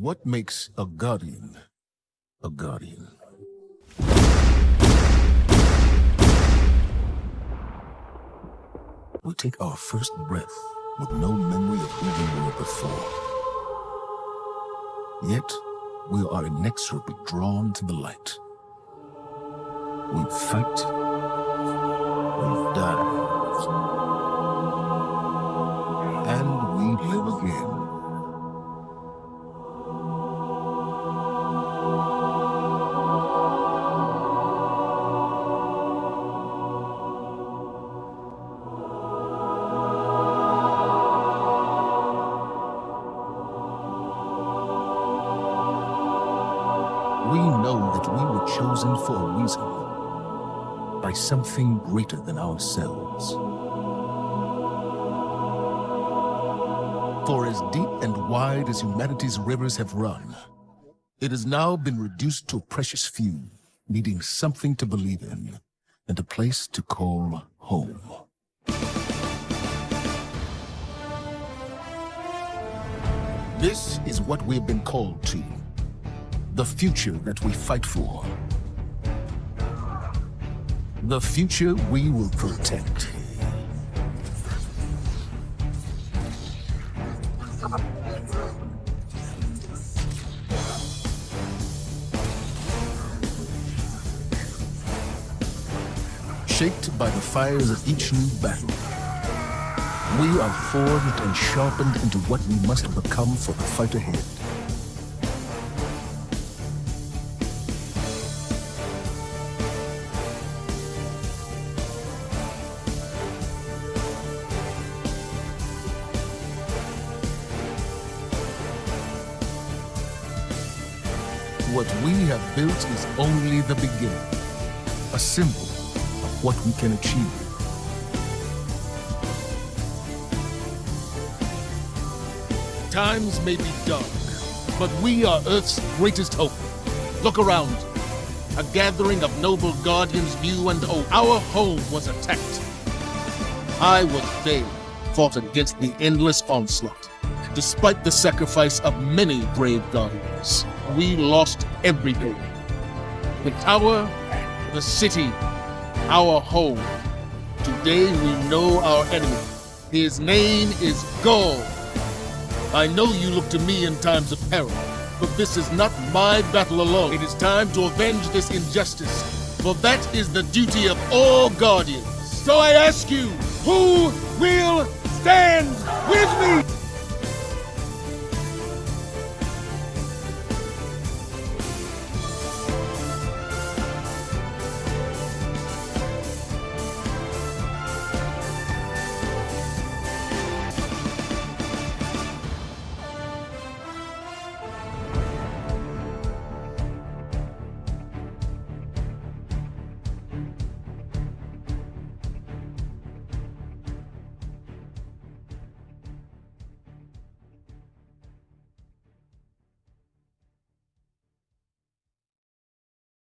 What makes a guardian a guardian? We take our first breath with no memory of who we were before. Yet, we are inexorably drawn to the light. We fight, We know that we were chosen for a reason, by something greater than ourselves. For as deep and wide as humanity's rivers have run, it has now been reduced to a precious few, needing something to believe in and a place to call home. This is what we've been called to the future that we fight for. The future we will protect. Shaped by the fires of each new battle, we are formed and sharpened into what we must become for the fight ahead. What we have built is only the beginning, a symbol of what we can achieve. Times may be dark, but we are Earth's greatest hope. Look around. A gathering of noble guardians new and old. Our home was attacked. I was they fought against the endless onslaught. Despite the sacrifice of many brave guardians, we lost everything. The tower, the city, our home. Today we know our enemy. His name is Ghaul. I know you look to me in times of peril, but this is not my battle alone. It is time to avenge this injustice, for that is the duty of all guardians. So I ask you, who will stand with me?